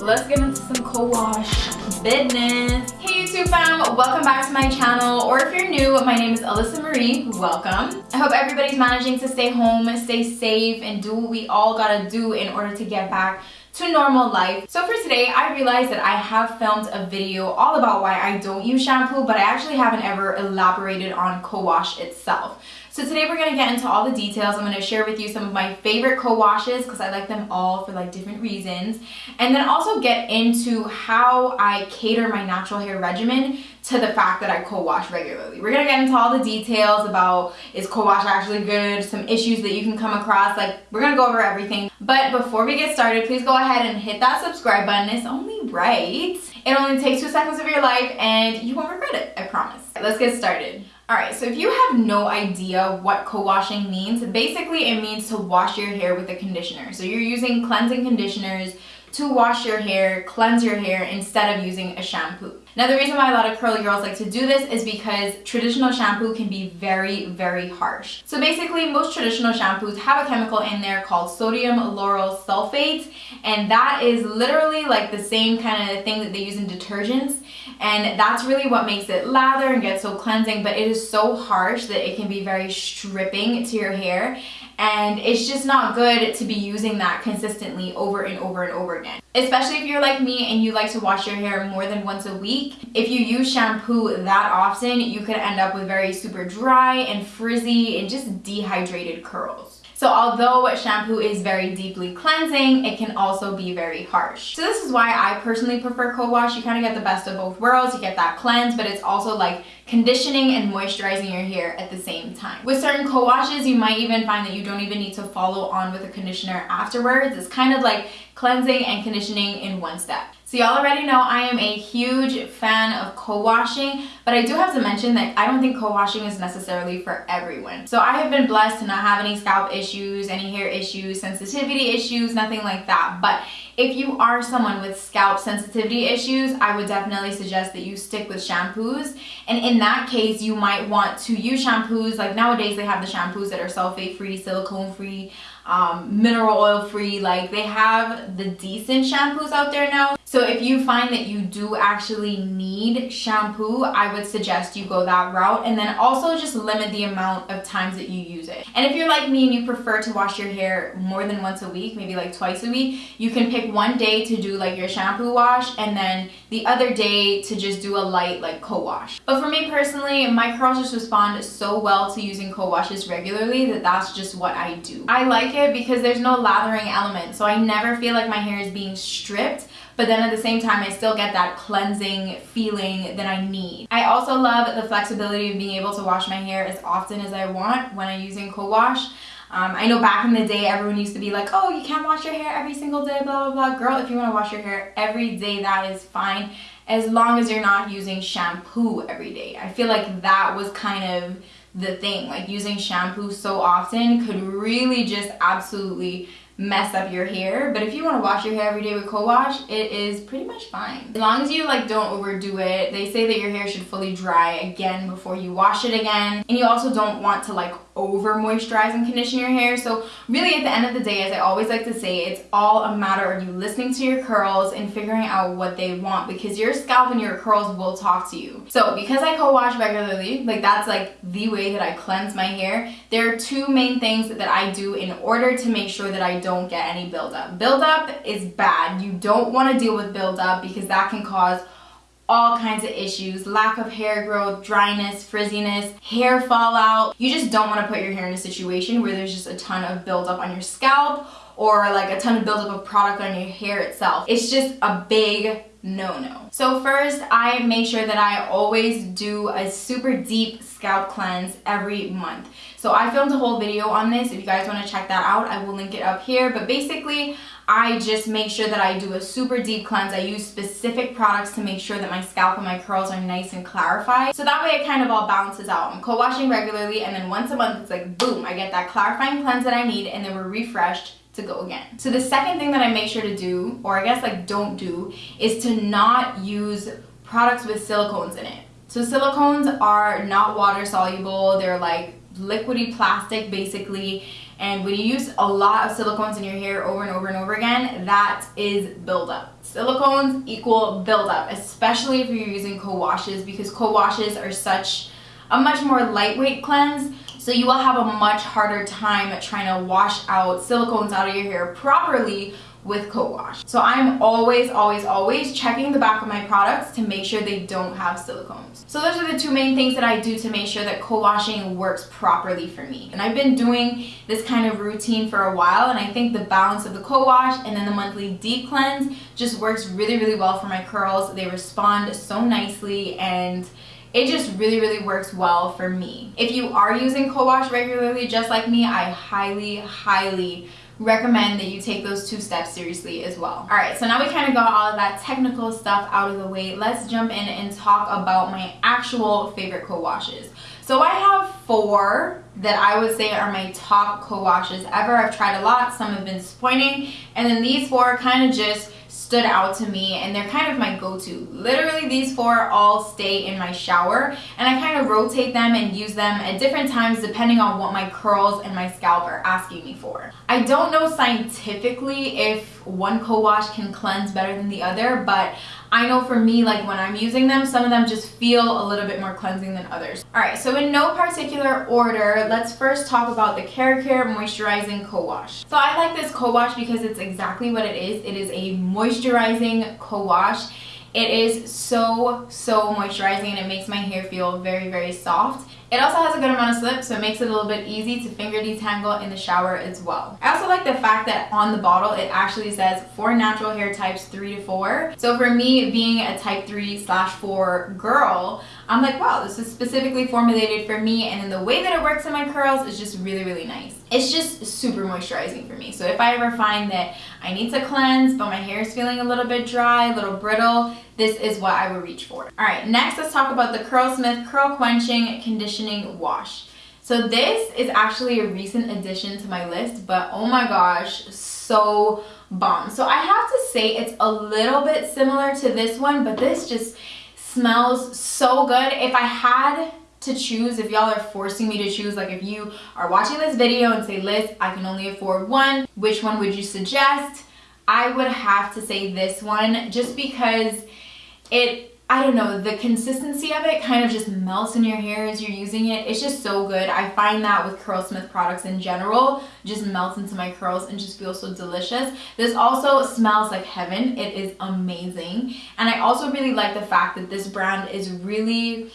let's get into some co-wash business. Hey YouTube fam, welcome back to my channel. Or if you're new, my name is Alyssa Marie, welcome. I hope everybody's managing to stay home, stay safe, and do what we all gotta do in order to get back to normal life. So for today, I realized that I have filmed a video all about why I don't use shampoo, but I actually haven't ever elaborated on co-wash itself. So today we're going to get into all the details. I'm going to share with you some of my favorite co-washes because I like them all for like different reasons. And then also get into how I cater my natural hair regimen to the fact that I co-wash regularly. We're to get into all the details about is co-wash actually good, some issues that you can come across. Like we're to go over everything. But before we get started, please go ahead and hit that subscribe button. It's only right. It only takes two seconds of your life and you won't regret it, I promise. Let's get started. Alright, so if you have no idea what co-washing means, basically it means to wash your hair with a conditioner. So you're using cleansing conditioners to wash your hair, cleanse your hair instead of using a shampoo. Now the reason why a lot of curly girls like to do this is because traditional shampoo can be very, very harsh. So basically most traditional shampoos have a chemical in there called sodium lauryl sulfate and that is literally like the same kind of thing that they use in detergents and that's really what makes it lather and get so cleansing but it is so harsh that it can be very stripping to your hair and it's just not good to be using that consistently over and over and over again. Especially if you're like me and you like to wash your hair more than once a week. If you use shampoo that often, you could end up with very super dry and frizzy and just dehydrated curls. So although shampoo is very deeply cleansing, it can also be very harsh. So this is why I personally prefer co-wash. You kind of get the best of both worlds. You get that cleanse, but it's also like conditioning and moisturizing your hair at the same time. With certain co-washes, you might even find that you don't even need to follow on with a conditioner afterwards. It's kind of like cleansing and conditioning in one step. So y'all already know I am a huge fan of co-washing, but I do have to mention that I don't think co-washing is necessarily for everyone. So I have been blessed to not have any scalp issues, any hair issues, sensitivity issues, nothing like that. But if you are someone with scalp sensitivity issues, I would definitely suggest that you stick with shampoos. And in that case, you might want to use shampoos. Like nowadays, they have the shampoos that are sulfate-free, silicone-free, um, mineral oil free like they have the decent shampoos out there now so if you find that you do actually need shampoo, I would suggest you go that route and then also just limit the amount of times that you use it. And if you're like me and you prefer to wash your hair more than once a week, maybe like twice a week, you can pick one day to do like your shampoo wash and then the other day to just do a light like co-wash. But for me personally, my curls just respond so well to using co-washes regularly that that's just what I do. I like it because there's no lathering element, so I never feel like my hair is being stripped but then at the same time I still get that cleansing feeling that I need. I also love the flexibility of being able to wash my hair as often as I want when I'm using co-wash. Um, I know back in the day everyone used to be like, oh, you can't wash your hair every single day, blah, blah, blah. Girl, if you want to wash your hair every day, that is fine as long as you're not using shampoo every day. I feel like that was kind of the thing. Like using shampoo so often could really just absolutely mess up your hair but if you want to wash your hair every day with co-wash it is pretty much fine. As long as you like don't overdo it they say that your hair should fully dry again before you wash it again and you also don't want to like over moisturize and condition your hair so really at the end of the day as I always like to say it's all a matter of you listening to your curls and figuring out what they want because your scalp and your curls will talk to you. So because I co-wash regularly like that's like the way that I cleanse my hair there are two main things that I do in order to make sure that I don't get any buildup. Buildup is bad. You don't want to deal with buildup because that can cause all kinds of issues lack of hair growth dryness frizziness hair fallout you just don't want to put your hair in a situation where there's just a ton of buildup on your scalp or like a ton of buildup of product on your hair itself it's just a big no-no. So first, I make sure that I always do a super deep scalp cleanse every month. So I filmed a whole video on this. If you guys want to check that out, I will link it up here. But basically, I just make sure that I do a super deep cleanse. I use specific products to make sure that my scalp and my curls are nice and clarified. So that way it kind of all balances out. I'm co-washing regularly and then once a month it's like boom, I get that clarifying cleanse that I need and then we're refreshed to go again. So the second thing that I make sure to do, or I guess like don't do, is to not use products with silicones in it. So silicones are not water soluble, they're like liquidy plastic basically. And when you use a lot of silicones in your hair over and over and over again, that is buildup. Silicones equal buildup, especially if you're using co-washes because co-washes are such a much more lightweight cleanse. So you will have a much harder time trying to wash out silicones out of your hair properly with co-wash. So I'm always, always, always checking the back of my products to make sure they don't have silicones. So those are the two main things that I do to make sure that co-washing works properly for me. And I've been doing this kind of routine for a while and I think the balance of the co-wash and then the monthly deep cleanse just works really, really well for my curls. They respond so nicely and it just really really works well for me if you are using co-wash regularly just like me i highly highly recommend that you take those two steps seriously as well. All right, so now we kind of got all of that technical stuff out of the way. Let's jump in and talk about my actual favorite co-washes. So I have four that I would say are my top co-washes ever. I've tried a lot, some have been disappointing, and then these four kind of just stood out to me and they're kind of my go-to. Literally these four all stay in my shower and I kind of rotate them and use them at different times depending on what my curls and my scalp are asking me for. I don't know scientifically if one co-wash can cleanse better than the other but I know for me, like when I'm using them, some of them just feel a little bit more cleansing than others. All right, so in no particular order, let's first talk about the Keracare Moisturizing Co-Wash. So I like this co-wash because it's exactly what it is. It is a moisturizing co-wash. It is so, so moisturizing and it makes my hair feel very, very soft. It also has a good amount of slip, so it makes it a little bit easy to finger detangle in the shower as well. I also like the fact that on the bottle, it actually says for natural hair types 3 to 4. So for me, being a type 3 slash 4 girl, I'm like, wow, this is specifically formulated for me, and then the way that it works in my curls is just really, really nice. It's just super moisturizing for me. So if I ever find that I need to cleanse, but my hair is feeling a little bit dry, a little brittle, this is what I would reach for. All right, next let's talk about the Curlsmith Curl Quenching Conditioning Wash. So this is actually a recent addition to my list, but oh my gosh, so bomb. So I have to say it's a little bit similar to this one, but this just smells so good. If I had to choose, if y'all are forcing me to choose, like if you are watching this video and say, Liz, I can only afford one, which one would you suggest? I would have to say this one just because it I don't know, the consistency of it kind of just melts in your hair as you're using it. It's just so good. I find that with Curlsmith products in general, just melts into my curls and just feels so delicious. This also smells like heaven. It is amazing. And I also really like the fact that this brand is really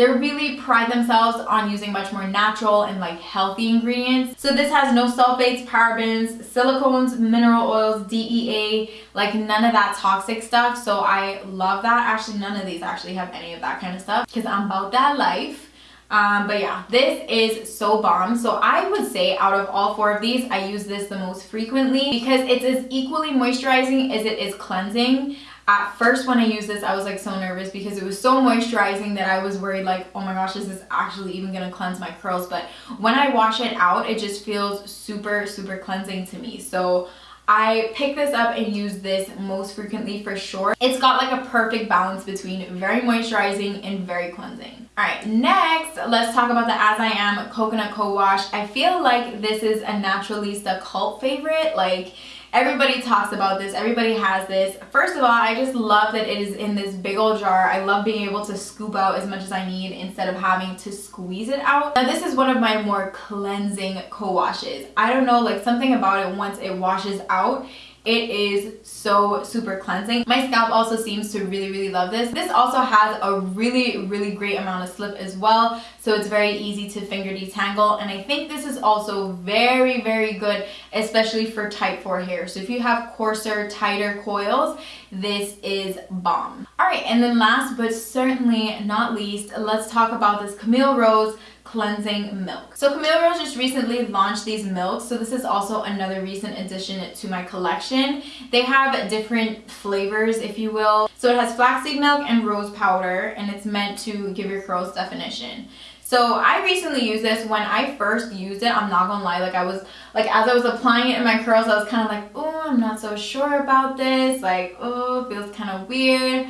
they really pride themselves on using much more natural and like healthy ingredients. So this has no sulfates, parabens, silicones, mineral oils, DEA, like none of that toxic stuff. So I love that. Actually, none of these actually have any of that kind of stuff because I'm about that life. Um, but yeah, this is so bomb. So I would say out of all four of these, I use this the most frequently because it's as equally moisturizing as it is cleansing at first when I used this, I was like so nervous because it was so moisturizing that I was worried like, oh my gosh, this is this actually even gonna cleanse my curls? But when I wash it out, it just feels super, super cleansing to me. So I pick this up and use this most frequently for sure. It's got like a perfect balance between very moisturizing and very cleansing. All right, next, let's talk about the As I Am Coconut Co-Wash. I feel like this is a Naturalista cult favorite. Like, Everybody talks about this. Everybody has this. First of all, I just love that it is in this big old jar. I love being able to scoop out as much as I need instead of having to squeeze it out. Now, this is one of my more cleansing co-washes. I don't know, like something about it once it washes out, it is so super cleansing. My scalp also seems to really, really love this. This also has a really, really great amount of slip as well. So it's very easy to finger detangle. And I think this is also very, very good, especially for type 4 hair. So if you have coarser, tighter coils, this is bomb. All right, and then last but certainly not least, let's talk about this Camille Rose cleansing milk. So Camille Rose just recently launched these milks. So this is also another recent addition to my collection. They have different flavors, if you will. So it has flaxseed milk and rose powder, and it's meant to give your curls definition. So I recently used this when I first used it. I'm not gonna lie, like I was, like as I was applying it in my curls, I was kind of like, oh, I'm not so sure about this. Like, oh, feels kind of weird.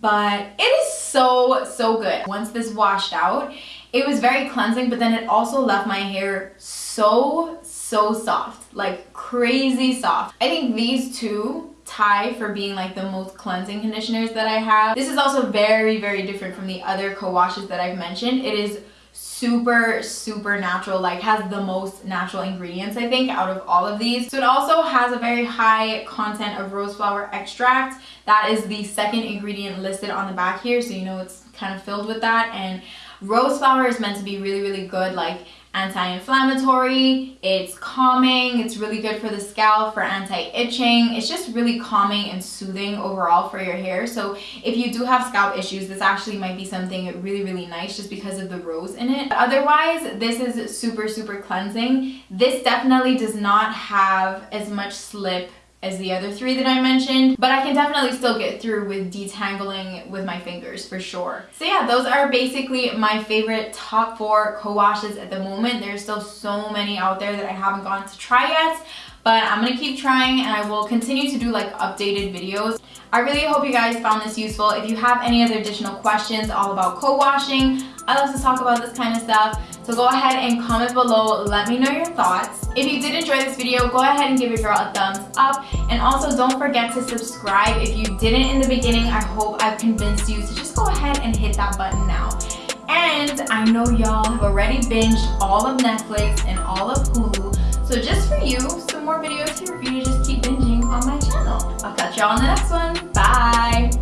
But it is so, so good. Once this washed out, it was very cleansing, but then it also left my hair so so, so soft, like crazy soft. I think these two tie for being like the most cleansing conditioners that I have. This is also very, very different from the other co-washes that I've mentioned. It is super super natural like has the most natural ingredients I think out of all of these. So it also has a very high content of rose flower extract. That is the second ingredient listed on the back here so you know it's kind of filled with that. And rose flower is meant to be really really good like anti-inflammatory, it's calming, it's really good for the scalp, for anti-itching. It's just really calming and soothing overall for your hair. So if you do have scalp issues, this actually might be something really, really nice just because of the rose in it. Otherwise, this is super, super cleansing. This definitely does not have as much slip as the other three that I mentioned, but I can definitely still get through with detangling with my fingers for sure. So yeah, those are basically my favorite top four co-washes at the moment. There's still so many out there that I haven't gone to try yet, but I'm gonna keep trying and I will continue to do like updated videos. I really hope you guys found this useful. If you have any other additional questions all about co-washing, I love to talk about this kind of stuff. So go ahead and comment below, let me know your thoughts. If you did enjoy this video, go ahead and give your girl a thumbs up. And also don't forget to subscribe. If you didn't in the beginning, I hope I've convinced you to just go ahead and hit that button now. And I know y'all have already binged all of Netflix and all of Hulu. So just for you, some more videos here for you to just keep binging on my channel. I'll catch y'all in the next one.